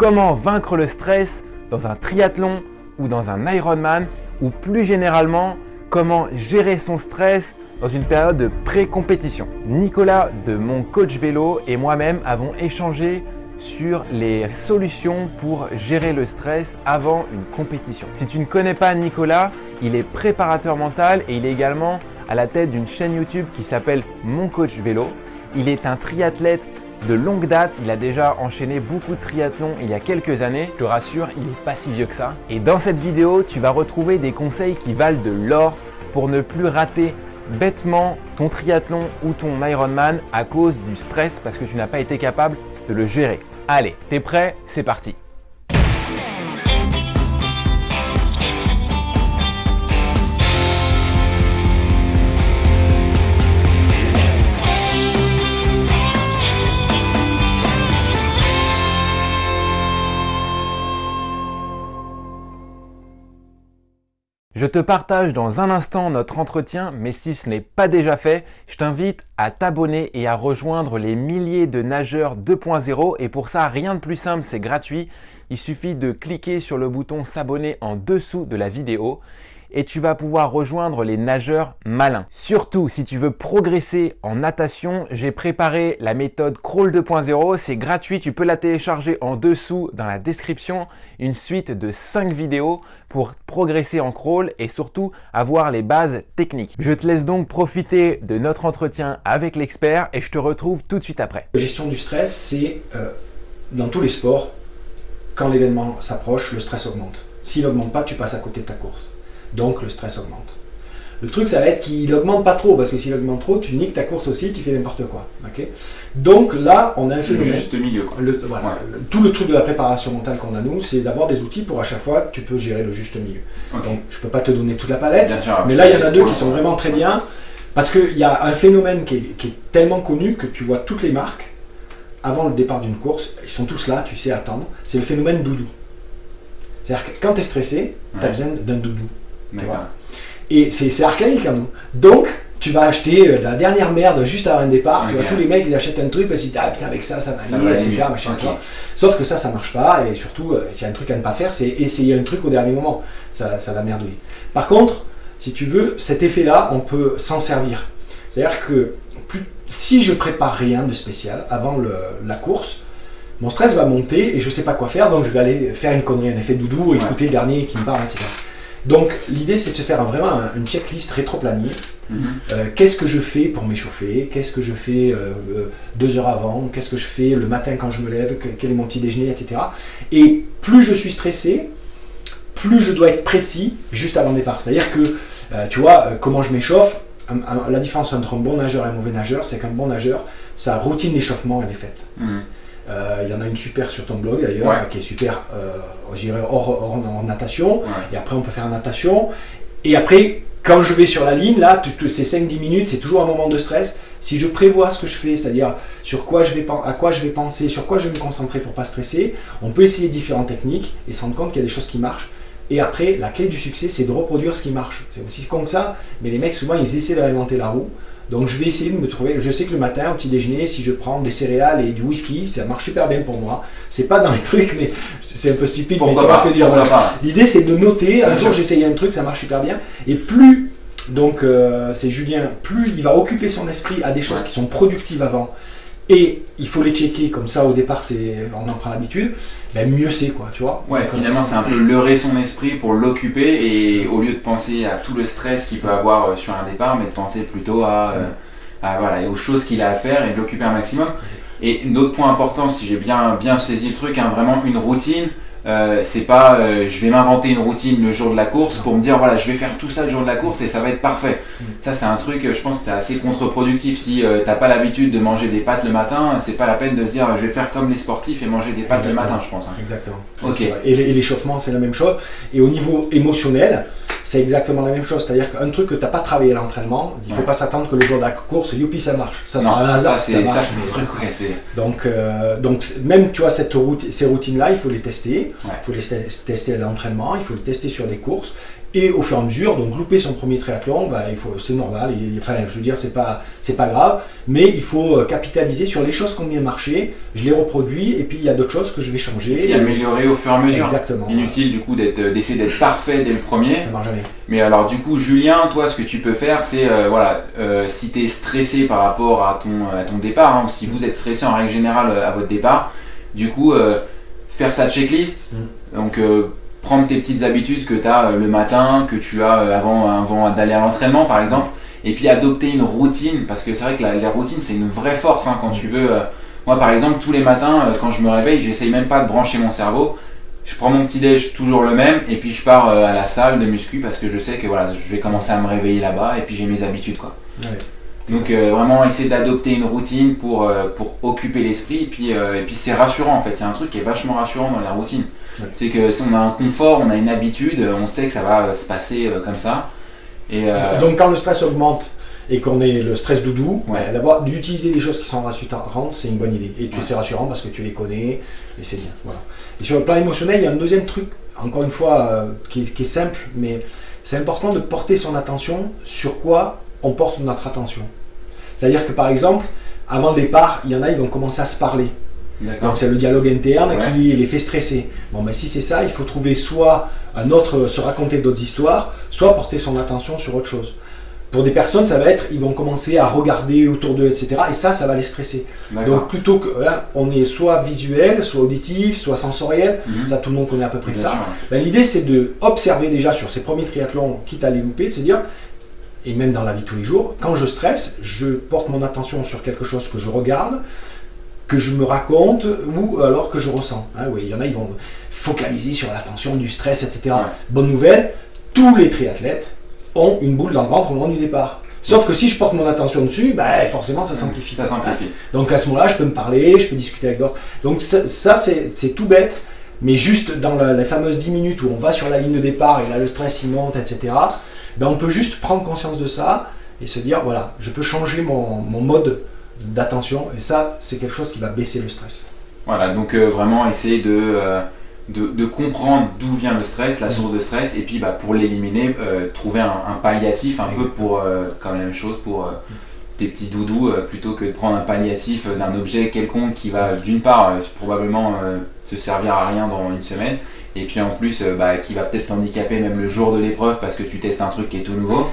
Comment vaincre le stress dans un triathlon ou dans un Ironman ou plus généralement, comment gérer son stress dans une période de pré-compétition? Nicolas de mon coach vélo et moi-même avons échangé sur les solutions pour gérer le stress avant une compétition. Si tu ne connais pas Nicolas, il est préparateur mental et il est également à la tête d'une chaîne YouTube qui s'appelle Mon Coach Vélo. Il est un triathlète de longue date, il a déjà enchaîné beaucoup de triathlons il y a quelques années. Je te rassure, il n'est pas si vieux que ça. Et dans cette vidéo, tu vas retrouver des conseils qui valent de l'or pour ne plus rater bêtement ton triathlon ou ton Ironman à cause du stress parce que tu n'as pas été capable de le gérer. Allez, t'es prêt? C'est parti Je te partage dans un instant notre entretien, mais si ce n'est pas déjà fait, je t'invite à t'abonner et à rejoindre les milliers de nageurs 2.0 et pour ça, rien de plus simple, c'est gratuit. Il suffit de cliquer sur le bouton s'abonner en dessous de la vidéo et tu vas pouvoir rejoindre les nageurs malins. Surtout, si tu veux progresser en natation, j'ai préparé la méthode Crawl 2.0. C'est gratuit, tu peux la télécharger en dessous dans la description. Une suite de 5 vidéos pour progresser en crawl et surtout avoir les bases techniques. Je te laisse donc profiter de notre entretien avec l'expert et je te retrouve tout de suite après. La gestion du stress, c'est euh, dans tous les sports, quand l'événement s'approche, le stress augmente. S'il n'augmente pas, tu passes à côté de ta course donc le stress augmente. Le truc, ça va être qu'il augmente pas trop, parce que s'il augmente trop, tu niques ta course aussi, tu fais n'importe quoi. Donc là, on a un phénomène. Le juste milieu. tout le truc de la préparation mentale qu'on a nous, c'est d'avoir des outils pour à chaque fois, tu peux gérer le juste milieu. Donc je peux pas te donner toute la palette, mais là, il y en a deux qui sont vraiment très bien, parce qu'il y a un phénomène qui est, tellement connu que tu vois toutes les marques, avant le départ d'une course, ils sont tous là, tu sais attendre, c'est le phénomène doudou. C'est-à-dire que quand tu es stressé, tu as besoin d'un doudou. Et c'est archaïque en hein, nous. Donc, tu vas acheter euh, la dernière merde juste avant un départ. tu vois, tous les mecs, ils achètent un truc parce qu'ils disent Ah putain, avec ça, ça va aller, etc. Machin, Sauf que ça, ça marche pas. Et surtout, euh, s'il y a un truc à ne pas faire, c'est essayer un truc au dernier moment. Ça, ça va merdouiller. Par contre, si tu veux, cet effet-là, on peut s'en servir. C'est-à-dire que plus, si je prépare rien de spécial avant le, la course, mon stress va monter et je sais pas quoi faire, donc je vais aller faire une connerie, un effet doudou, écouter le dernier qui me parle, etc. Donc l'idée c'est de se faire vraiment une checklist rétro-planier. Mhm. Euh, qu'est-ce que je fais pour m'échauffer? Qu'est-ce que je fais euh, euh, deux heures avant? Qu'est-ce que je fais le matin quand je me lève? Quel est mon petit déjeuner, etc. Et plus je suis stressé, plus je dois être précis juste avant le départ. C'est-à-dire que, tu vois, comment je m'échauffe, la différence entre un bon nageur et un mauvais nageur, c'est qu'un bon nageur, sa routine d'échauffement, elle est faite. Mhm. Il y en a une super sur ton blog d'ailleurs, qui est super, euh, hors, natation. Et après, on peut faire natation. Et après, quand je vais sur la ligne, là, ces 5-10 minutes, c'est toujours un moment de stress. Si je prévois ce que je fais, c'est-à-dire sur quoi je vais, à quoi je vais penser, sur quoi je vais me concentrer pour pas stresser, on peut essayer différentes techniques et se rendre compte qu'il y a des choses qui marchent. Et après, la clé du succès, c'est de reproduire ce qui marche. C'est aussi con que ça, mais les mecs, souvent, ils essaient de réinventer la roue. Donc je vais essayer de me trouver. Je sais que le matin, au petit déjeuner, si je prends des céréales et du whisky, ça marche super bien pour moi. C'est pas dans les trucs, mais c'est un peu stupide. mais tu vois ce que dire. L'idée c'est de noter. Un jour j'essaye un truc, ça marche super bien. Et plus, donc euh, c'est Julien, plus il va occuper son esprit à des choses qui sont productives avant et il faut les checker comme ça au départ c'est on en prend l'habitude. Ben mieux c'est quoi tu vois. Ouais finalement c'est un peu leurrer son esprit pour l'occuper et au lieu de penser à tout le stress qu'il peut avoir euh, sur un départ mais de penser plutôt à, euh, à voilà aux choses qu'il a à faire et de l'occuper un maximum. Et autre point important si j'ai bien bien saisi le truc hein, vraiment une routine euh, c'est pas euh, je vais m'inventer une routine le jour de la course pour me dire voilà je vais faire tout ça le jour de la course et ça va être parfait. Ça c'est un truc je pense c'est assez contre-productif si euh, t'as pas l'habitude de manger des pâtes le matin c'est pas la peine de se dire je vais faire comme les sportifs et manger des pâtes le matin je pense. Hein. Exactement. Ok. Et l'échauffement c'est la même chose et au niveau émotionnel c'est exactement la même chose. C'est-à-dire qu'un truc que tu n'as pas travaillé à l'entraînement, il ne faut pas s'attendre que le jour de la course, youpi, ça marche. Ça, c'est un hasard. Ça, marche, donc, euh, donc, même tu vois, cette route, ces routines-là, il faut les tester. Il faut les tester à l'entraînement, il faut les tester sur des courses. Et au fur et à mesure, donc louper son premier triathlon, bah, c'est normal, enfin je veux dire, c'est pas, pas grave, mais il faut euh, capitaliser sur les choses qui ont bien marché, je les reproduis, et puis il y a d'autres choses que je vais changer. Et améliorer au fur et à mesure. Exactement. Inutile du coup euh, d'essayer d'être parfait dès le premier. Ça marche jamais. Mais alors du coup, Julien, toi, ce que tu peux faire, c'est, euh, voilà, si tu es stressé par rapport à ton, à ton départ, hein, ou si vous êtes stressé en règle générale à votre départ, du coup, faire sa checklist, mm. donc prendre tes petites habitudes que tu as euh, le matin, que tu as euh, avant, avant d'aller à l'entraînement par exemple, et puis adopter une routine, parce que c'est vrai que la, routine c'est une vraie force hein, quand tu veux. Euh, moi par exemple, tous les matins, quand je me réveille, j'essaye même pas de brancher mon cerveau. Je prends mon petit déj toujours le même et puis je pars à la salle de muscu parce que je sais que voilà, je vais commencer à me réveiller là-bas et puis j'ai mes habitudes quoi. Donc vraiment essayer d'adopter une routine pour, pour occuper l'esprit et puis, et puis c'est rassurant en fait, il y a un truc qui est vachement rassurant dans la routine. C'est que si on a un confort, on a une habitude, on sait que ça va se passer euh, comme ça. Et, euh, Donc quand le stress augmente et qu'on est le stress doudou, d'avoir d'utiliser des choses qui sont rassurantes, c'est une bonne idée. Et tu c'est rassurant parce que tu les connais et c'est bien. Voilà. Et sur le plan émotionnel, il y a un deuxième truc, encore une fois, euh, qui, qui, est simple, mais c'est important de porter son attention sur quoi on porte notre attention. C'est-à-dire que par exemple, avant le départ, il y en a, ils vont commencer à se parler. Donc c'est le dialogue interne qui les fait stresser. Bon, mais si c'est ça, il faut trouver soit un autre, se raconter d'autres histoires, soit porter son attention sur autre chose. Pour des personnes, ça va être, ils vont commencer à regarder autour d'eux, etc. Et ça, ça va les stresser. Donc plutôt que, on est soit visuel, soit auditif, soit sensoriel, mhm. ça tout le monde connaît à peu près ça. Ben, l'idée, c'est de observer déjà sur ces premiers triathlons, quitte à les louper, de se dire, et même dans la vie de tous les jours, quand je stresse, je porte mon attention sur quelque chose que je regarde, que je me raconte ou alors que je ressens. Hein, oui, il y en a, ils vont focaliser sur la tension, du stress, etc. Bonne nouvelle, tous les triathlètes ont une boule dans le ventre au moment du départ. Sauf que si je porte mon attention dessus, bah, forcément ça s'amplifie. Ça s'amplifie. Donc à ce moment-là, je peux me parler, je peux discuter avec d'autres. Donc ça, c'est tout bête, mais juste dans la, les fameuses 10 minutes où on va sur la ligne de départ et là le stress il monte, etc., ben, on peut juste prendre conscience de ça et se dire, voilà, je peux changer mon, mon mode d'attention. Et ça, c'est quelque chose qui va baisser le stress. Voilà, donc euh, vraiment essayer euh, de, de, comprendre d'où vient le stress, la source de stress, et puis bah, pour l'éliminer, euh, trouver un, palliatif un peu pour, comme la même chose pour tes petits doudous, plutôt que de prendre un palliatif d'un objet quelconque qui va d'une part probablement se servir à rien dans une semaine, et puis en plus bah, qui va peut-être t'handicaper même le jour de l'épreuve parce que tu testes un truc qui est tout nouveau.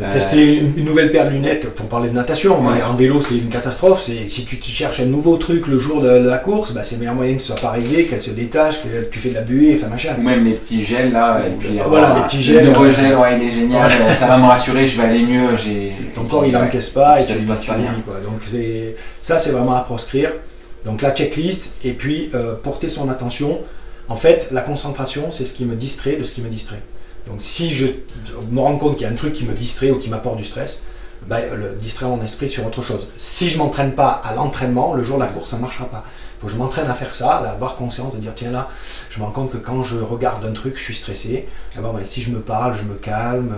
Euh, tester une, nouvelle paire de lunettes pour parler de natation. mais En vélo, c'est une catastrophe. Si tu, cherches un nouveau truc le jour de, la course, bah, c'est le meilleur moyen que ce soit pas réglé, qu'elle se détache, que tu fais de la buée, enfin machin. Ou même les petits gels là. Et puis, voilà, les petits gels. Le nouveau gel, ouais, il est génial. ça va me rassurer, je vais aller mieux. Ton corps, il n'encaisse pas et ça se passe pas bien. Quoi. Donc ça, c'est vraiment à proscrire. Donc la checklist et puis euh, porter son attention. En fait, la concentration, c'est ce qui me distrait de ce qui me distrait. Donc si je me rends compte qu'il y a un truc qui me distrait ou qui m'apporte du stress, ben, le distraire mon esprit sur autre chose. Si je m'entraîne pas à l'entraînement, le jour de la course, ça ne marchera pas. Il faut que je m'entraîne à faire ça, à avoir conscience, de dire tiens là, je me rends compte que quand je regarde un truc, je suis stressé. Eh ben, si je me parle, je me calme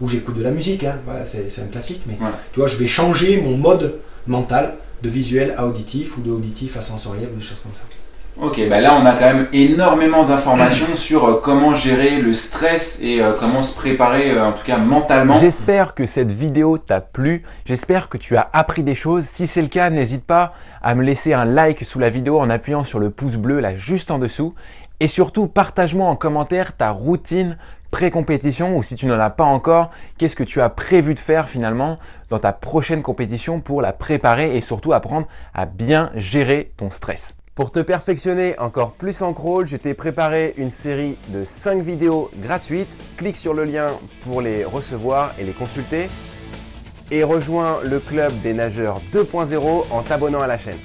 ou, j'écoute de la musique, hein. c'est un classique, mais tu vois, je vais changer mon mode mental de visuel à auditif ou de auditif à sensoriel ou des choses comme ça. Ok, bah là on a quand même énormément d'informations sur euh, comment gérer le stress et euh, comment se préparer, euh, en tout cas mentalement. J'espère que cette vidéo t'a plu, j'espère que tu as appris des choses. Si c'est le cas, n'hésite pas à me laisser un like sous la vidéo en appuyant sur le pouce bleu là juste en dessous. Et surtout, partage-moi en commentaire ta routine pré-compétition ou si tu n'en as pas encore, qu'est-ce que tu as prévu de faire finalement dans ta prochaine compétition pour la préparer et surtout apprendre à bien gérer ton stress. Pour te perfectionner encore plus en crawl, je t'ai préparé une série de 5 vidéos gratuites. Clique sur le lien pour les recevoir et les consulter. Et rejoins le club des nageurs 2.0 en t'abonnant à la chaîne.